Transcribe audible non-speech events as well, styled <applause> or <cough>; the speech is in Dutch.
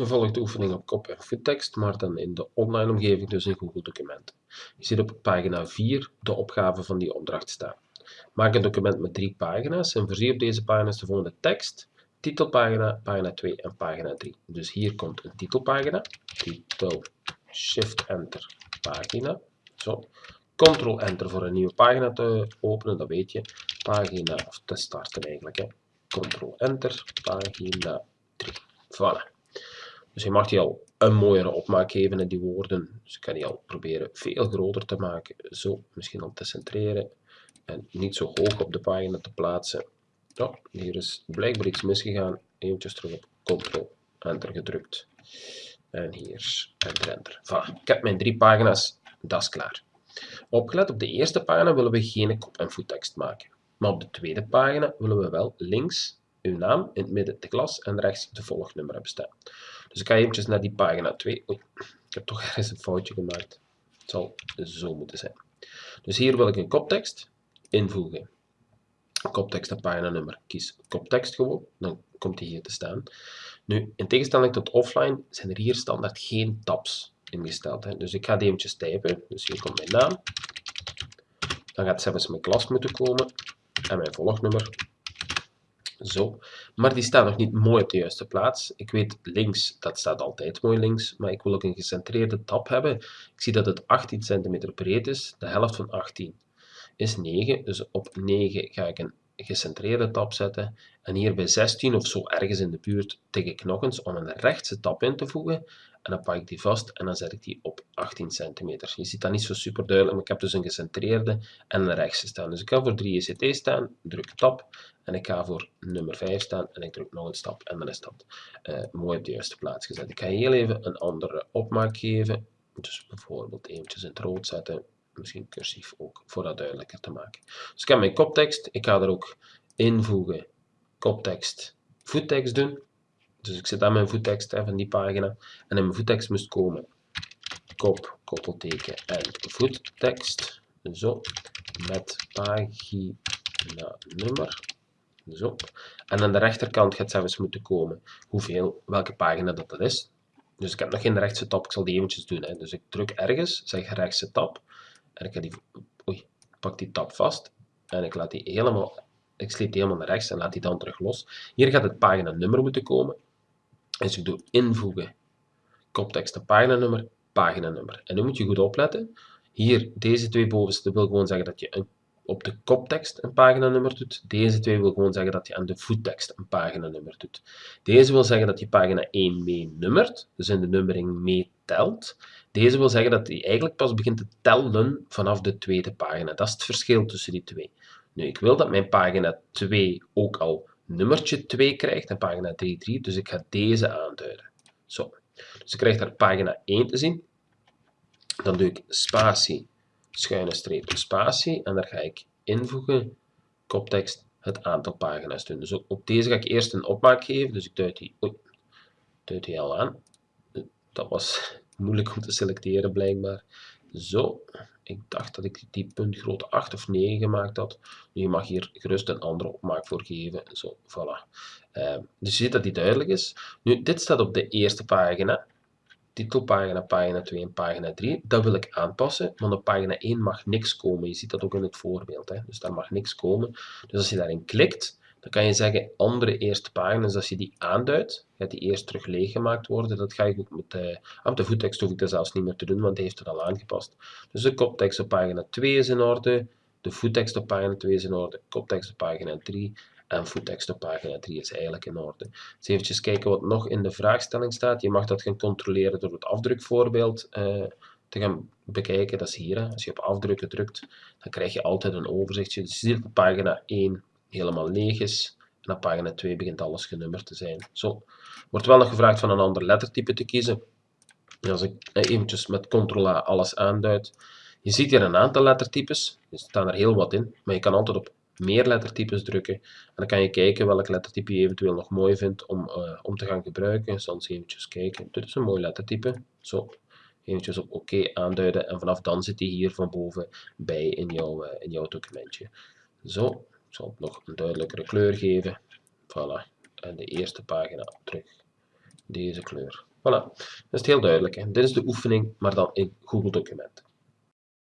Nu volgt de oefening op kop- en voettekst, maar dan in de online omgeving, dus in Google Documenten. Je ziet op pagina 4 de opgave van die opdracht staan. Maak een document met drie pagina's en voorzie op deze pagina's de volgende tekst, titelpagina, pagina 2 en pagina 3. Dus hier komt een titelpagina, titel, shift-enter, pagina, zo. Ctrl-enter voor een nieuwe pagina te openen, dat weet je. Pagina, of te starten eigenlijk, hè. Ctrl-enter, pagina 3. Voilà. Dus je mag die al een mooiere opmaak geven in die woorden. Dus ik kan die al proberen veel groter te maken. Zo, misschien al te centreren. En niet zo hoog op de pagina te plaatsen. Hier is blijkbaar iets misgegaan. Eventjes terug op Ctrl, Enter gedrukt. En hier, Enter, Enter. Ik heb mijn drie pagina's. Dat is klaar. Opgelet, op de eerste pagina willen we geen kop- en voettekst maken. Maar op de tweede pagina willen we wel links uw naam, in het midden de klas en rechts de volgnummer hebben staan. Dus ik ga eventjes naar die pagina 2. Oei, ik heb toch <laughs> ergens een foutje gemaakt. Het zal zo moeten zijn. Dus hier wil ik een koptekst invoegen. Koptekst en paginanummer. Kies koptekst gewoon, dan komt die hier te staan. Nu, in tegenstelling tot offline zijn er hier standaard geen tabs ingesteld. Hè. Dus ik ga die eventjes typen. Dus hier komt mijn naam. Dan gaat zelfs mijn klas moeten komen en mijn volgnummer. Zo. Maar die staat nog niet mooi op de juiste plaats. Ik weet links, dat staat altijd mooi links, maar ik wil ook een gecentreerde tab hebben. Ik zie dat het 18 cm breed is. De helft van 18 is 9. Dus op 9 ga ik een gecentreerde tab zetten. En hier bij 16 of zo ergens in de buurt tik ik nog eens om een rechtse tab in te voegen. En dan pak ik die vast en dan zet ik die op 18 centimeter. Je ziet dat niet zo super duidelijk, maar ik heb dus een gecentreerde en een rechtse staan. Dus ik ga voor 3 ECT staan, druk tab en ik ga voor nummer 5 staan en ik druk nog een stap en dan is dat uh, mooi op de juiste plaats gezet. Ik ga heel even een andere opmaak geven. Dus bijvoorbeeld eventjes in het rood zetten, misschien cursief ook, voor dat duidelijker te maken. Dus ik heb mijn koptekst, ik ga er ook invoegen, koptekst, voettekst doen. Dus ik zet aan mijn voettekst hè, van die pagina. En in mijn voettekst moest komen kop, koppelteken en voettekst. Zo. Met pagina nummer. Zo. En aan de rechterkant gaat zelfs moeten komen hoeveel, welke pagina dat, dat is. Dus ik heb nog geen rechtse tab, ik zal die eventjes doen. Hè. Dus ik druk ergens, zeg rechtse tab. En ik pak die tab vast. En ik laat die helemaal, ik sleep die helemaal naar rechts en laat die dan terug los. Hier gaat het paginanummer moeten komen. Dus ik doe invoegen, koptekst en paginanummer, paginanummer. En nu moet je goed opletten. Hier, deze twee bovenste wil gewoon zeggen dat je een, op de koptekst een paginanummer doet. Deze twee wil gewoon zeggen dat je aan de voettekst een paginanummer doet. Deze wil zeggen dat je pagina 1 mee nummert, dus in de nummering meetelt. Deze wil zeggen dat hij eigenlijk pas begint te tellen vanaf de tweede pagina. Dat is het verschil tussen die twee. Nu, ik wil dat mijn pagina 2 ook al nummertje 2 krijgt en pagina 3, 3. Dus ik ga deze aanduiden. Zo. Dus ik krijg daar pagina 1 te zien. Dan doe ik spatie, schuine streep, spatie. En daar ga ik invoegen, koptekst, het aantal pagina's doen. Dus op deze ga ik eerst een opmaak geven. Dus ik duid die, oei, duid die al aan. Dat was <laughs> moeilijk om te selecteren blijkbaar. Zo, ik dacht dat ik die puntgrootte 8 of 9 gemaakt had. Nu, je mag hier gerust een andere opmaak voor geven. Zo, voilà. Uh, dus je ziet dat die duidelijk is. Nu, dit staat op de eerste pagina. Titelpagina, pagina 2 en pagina 3. Dat wil ik aanpassen, want op pagina 1 mag niks komen. Je ziet dat ook in het voorbeeld. Hè? Dus daar mag niks komen. Dus als je daarin klikt, dan kan je zeggen andere eerste pagina. Dus als je die aanduidt, gaat die eerst terug leeggemaakt worden. Dat ga ik ook met de, op de voettekst hoef ik dat zelfs niet meer te doen, want die heeft het al aangepast. Dus de koptekst op pagina 2 is in orde, de voettekst op pagina 2 is in orde, koptekst op pagina 3 en voettekst op pagina 3 is eigenlijk in orde. Dus eventjes kijken wat nog in de vraagstelling staat. Je mag dat gaan controleren door het afdrukvoorbeeld uh, te gaan bekijken. Dat is hier. Hè. Als je op afdrukken drukt, dan krijg je altijd een overzichtje. Dus je ziet op pagina 1 helemaal leeg is. En op pagina 2 begint alles genummerd te zijn. Zo. Wordt wel nog gevraagd van een ander lettertype te kiezen. En als ik eventjes met Ctrl-A alles aanduid. Je ziet hier een aantal lettertypes. Er staan er heel wat in. Maar je kan altijd op meer lettertypes drukken. En dan kan je kijken welk lettertype je eventueel nog mooi vindt om, uh, om te gaan gebruiken. Eens eventjes kijken. Dit is een mooi lettertype. Zo. Eventjes op oké OK aanduiden. En vanaf dan zit hij hier van boven bij in jouw, uh, in jouw documentje. Zo. Ik zal het nog een duidelijkere kleur geven. Voilà. En de eerste pagina terug. Deze kleur. Voilà, dat is heel duidelijk. Hè. Dit is de oefening, maar dan in Google Documenten.